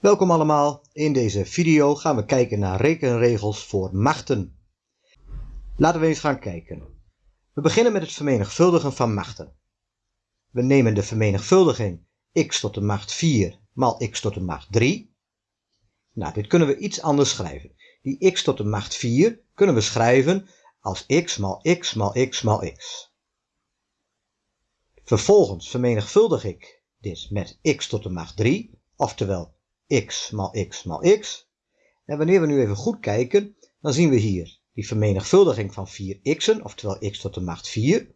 Welkom allemaal, in deze video gaan we kijken naar rekenregels voor machten. Laten we eens gaan kijken. We beginnen met het vermenigvuldigen van machten. We nemen de vermenigvuldiging x tot de macht 4 maal x tot de macht 3. Nou, dit kunnen we iets anders schrijven. Die x tot de macht 4 kunnen we schrijven als x maal x maal x maal x. Vervolgens vermenigvuldig ik dit met x tot de macht 3, oftewel x maal x maal x. En wanneer we nu even goed kijken, dan zien we hier die vermenigvuldiging van 4x'en, oftewel x tot de macht 4.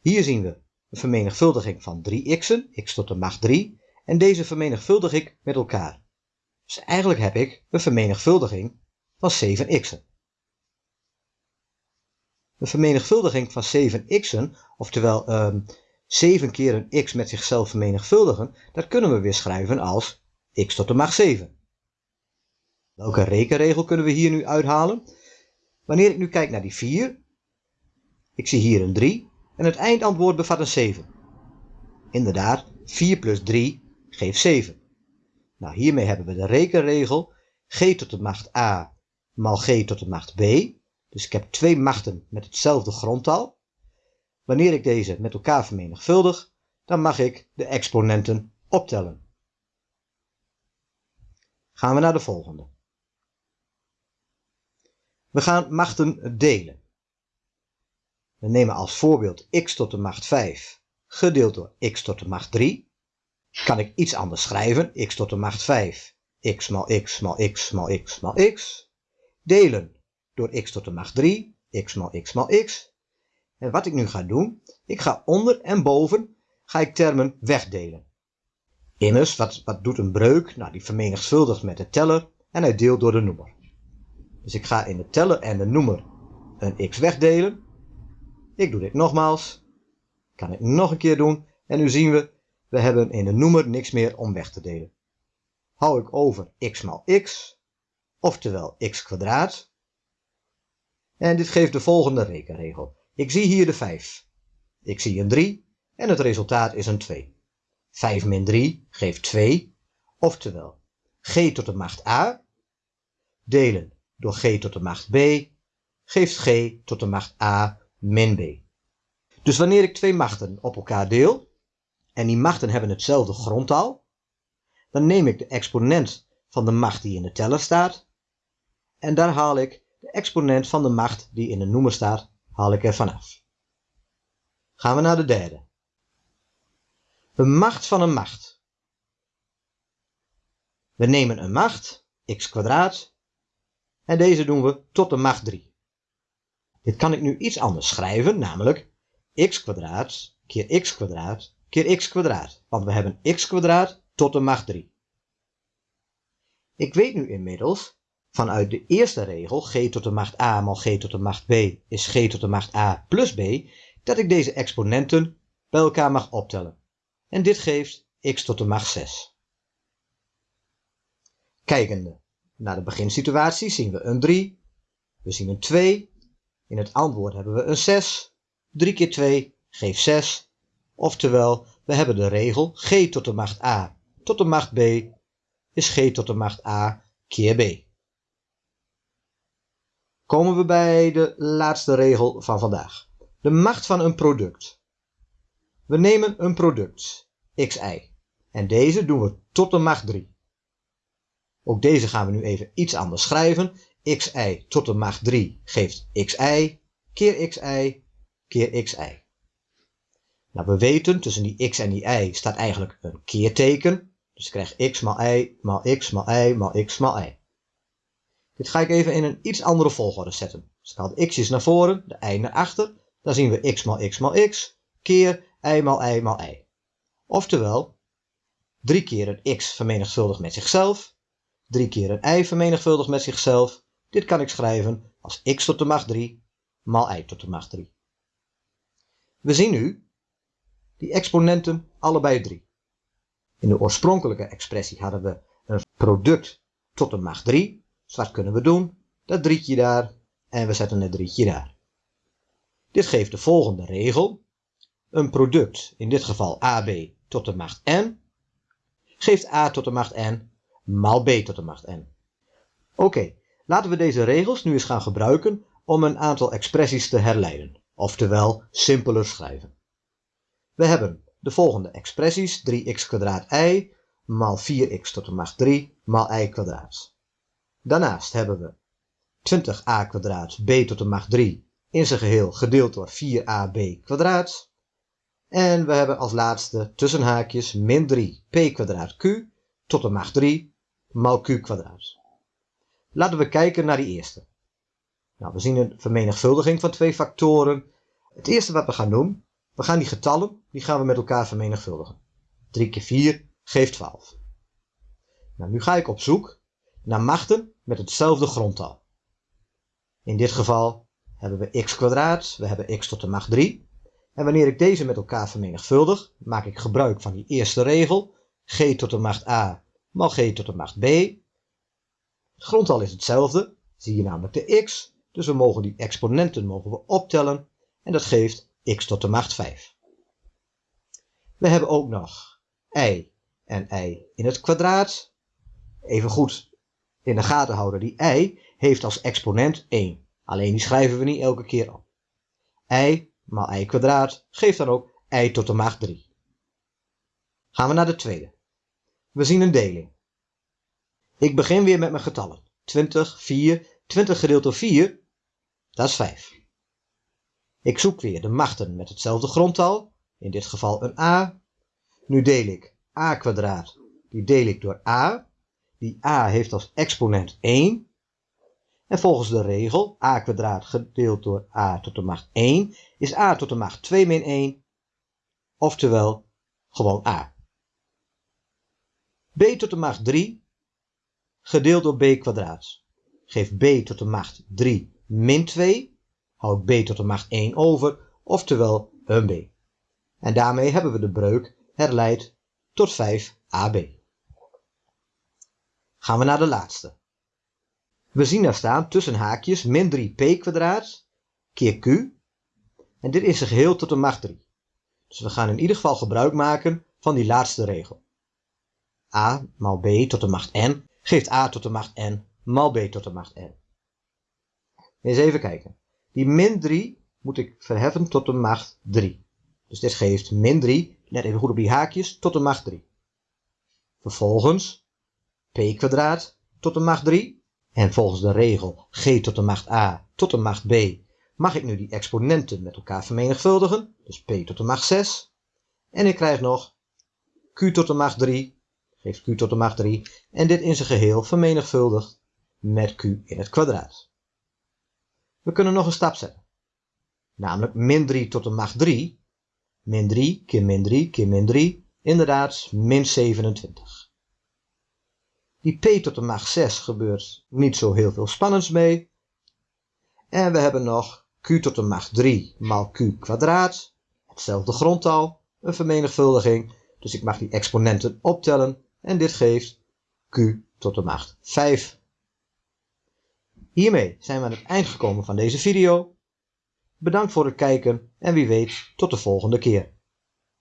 Hier zien we een vermenigvuldiging van 3x'en, x tot de macht 3. En deze vermenigvuldig ik met elkaar. Dus eigenlijk heb ik een vermenigvuldiging van 7x'en. Een vermenigvuldiging van 7x'en, oftewel um, 7 keer een x met zichzelf vermenigvuldigen, dat kunnen we weer schrijven als x tot de macht 7. Welke rekenregel kunnen we hier nu uithalen? Wanneer ik nu kijk naar die 4, ik zie hier een 3 en het eindantwoord bevat een 7. Inderdaad, 4 plus 3 geeft 7. Nou, hiermee hebben we de rekenregel g tot de macht a maal g tot de macht b. Dus ik heb twee machten met hetzelfde grondtal. Wanneer ik deze met elkaar vermenigvuldig, dan mag ik de exponenten optellen. Gaan we naar de volgende. We gaan machten delen. We nemen als voorbeeld x tot de macht 5 gedeeld door x tot de macht 3. Kan ik iets anders schrijven, x tot de macht 5, x maal x maal x maal x maal x. Delen door x tot de macht 3, x maal x maal x. En wat ik nu ga doen, ik ga onder en boven ga ik termen wegdelen. Immers, wat, wat doet een breuk? Nou, die vermenigvuldigt met de teller en hij deelt door de noemer. Dus ik ga in de teller en de noemer een x wegdelen. Ik doe dit nogmaals. Kan ik nog een keer doen. En nu zien we, we hebben in de noemer niks meer om weg te delen. Hou ik over x maal x, oftewel x kwadraat. En dit geeft de volgende rekenregel. Ik zie hier de 5. Ik zie een 3 en het resultaat is een 2. 5 min 3 geeft 2, oftewel g tot de macht a delen door g tot de macht b geeft g tot de macht a min b. Dus wanneer ik twee machten op elkaar deel, en die machten hebben hetzelfde grondtal, dan neem ik de exponent van de macht die in de teller staat, en daar haal ik de exponent van de macht die in de noemer staat haal ik er vanaf. Gaan we naar de derde. Een macht van een macht. We nemen een macht, x kwadraat, en deze doen we tot de macht 3. Dit kan ik nu iets anders schrijven, namelijk x kwadraat keer x kwadraat keer x kwadraat, want we hebben x kwadraat tot de macht 3. Ik weet nu inmiddels vanuit de eerste regel, g tot de macht a maal g tot de macht b is g tot de macht a plus b, dat ik deze exponenten bij elkaar mag optellen. En dit geeft x tot de macht 6. Kijkende naar de beginsituatie zien we een 3, we zien een 2, in het antwoord hebben we een 6, 3 keer 2 geeft 6, oftewel we hebben de regel g tot de macht a tot de macht b is g tot de macht a keer b komen we bij de laatste regel van vandaag. De macht van een product. We nemen een product, xi, en deze doen we tot de macht 3. Ook deze gaan we nu even iets anders schrijven. xi tot de macht 3 geeft xi keer xi keer xi. Nou, we weten, tussen die x en die y staat eigenlijk een keerteken. Dus ik krijg x maal y maal x maal y maal x maal y. Dit ga ik even in een iets andere volgorde zetten. Dus ik de x'jes naar voren, de y naar achter. Dan zien we x maal x maal x, keer y maal y maal y. Oftewel, 3 keer een x vermenigvuldigd met zichzelf, 3 keer een y vermenigvuldigd met zichzelf. Dit kan ik schrijven als x tot de macht 3 maal y tot de macht 3. We zien nu die exponenten allebei 3. In de oorspronkelijke expressie hadden we een product tot de macht 3 wat kunnen we doen? Dat drietje daar en we zetten het drietje daar. Dit geeft de volgende regel. Een product, in dit geval AB tot de macht n, geeft a tot de macht n maal b tot de macht n. Oké, laten we deze regels nu eens gaan gebruiken om een aantal expressies te herleiden, oftewel simpeler schrijven. We hebben de volgende expressies 3x y maal 4x tot de macht 3 maal y kwadraat. Daarnaast hebben we 20a kwadraat b tot de macht 3 in zijn geheel gedeeld door 4ab kwadraat. En we hebben als laatste tussen haakjes min 3p kwadraat q tot de macht 3 maal q kwadraat. Laten we kijken naar die eerste. Nou, we zien een vermenigvuldiging van twee factoren. Het eerste wat we gaan doen, we gaan die getallen, die gaan we met elkaar vermenigvuldigen. 3 keer 4 geeft 12. Nou, nu ga ik op zoek naar machten met hetzelfde grondtal. In dit geval hebben we x kwadraat, we hebben x tot de macht 3. En wanneer ik deze met elkaar vermenigvuldig, maak ik gebruik van die eerste regel, g tot de macht a maal g tot de macht b. Het grondtal is hetzelfde, zie je namelijk de x, dus we mogen die exponenten mogen we optellen en dat geeft x tot de macht 5. We hebben ook nog y en y in het kwadraat. Even goed in de gaten houden, die y heeft als exponent 1. Alleen die schrijven we niet elke keer op. y maal y kwadraat geeft dan ook y tot de macht 3. Gaan we naar de tweede. We zien een deling. Ik begin weer met mijn getallen. 20, 4, 20 gedeeld door 4, dat is 5. Ik zoek weer de machten met hetzelfde grondtal, in dit geval een a. Nu deel ik a kwadraat, die deel ik door a. Die a heeft als exponent 1. En volgens de regel a kwadraat gedeeld door a tot de macht 1 is a tot de macht 2 min 1, oftewel gewoon a. b tot de macht 3 gedeeld door b kwadraat geeft b tot de macht 3 min 2, houdt b tot de macht 1 over, oftewel een b. En daarmee hebben we de breuk herleid tot 5ab. Gaan we naar de laatste. We zien daar staan tussen haakjes min 3p kwadraat keer q. En dit is zijn geheel tot de macht 3. Dus we gaan in ieder geval gebruik maken van die laatste regel. a maal b tot de macht n geeft a tot de macht n maal b tot de macht n. Eens even kijken. Die min 3 moet ik verheffen tot de macht 3. Dus dit geeft min 3, let even goed op die haakjes, tot de macht 3. Vervolgens p kwadraat tot de macht 3. En volgens de regel g tot de macht a tot de macht b mag ik nu die exponenten met elkaar vermenigvuldigen. Dus p tot de macht 6. En ik krijg nog q tot de macht 3, geeft q tot de macht 3. En dit in zijn geheel vermenigvuldigd met q in het kwadraat. We kunnen nog een stap zetten. Namelijk min 3 tot de macht 3. Min 3 keer min 3 keer min 3. Inderdaad, min 27. Die p tot de macht 6 gebeurt niet zo heel veel spannends mee. En we hebben nog q tot de macht 3 maal q kwadraat. Hetzelfde grondtal, een vermenigvuldiging. Dus ik mag die exponenten optellen. En dit geeft q tot de macht 5 Hiermee zijn we aan het eind gekomen van deze video. Bedankt voor het kijken en wie weet tot de volgende keer.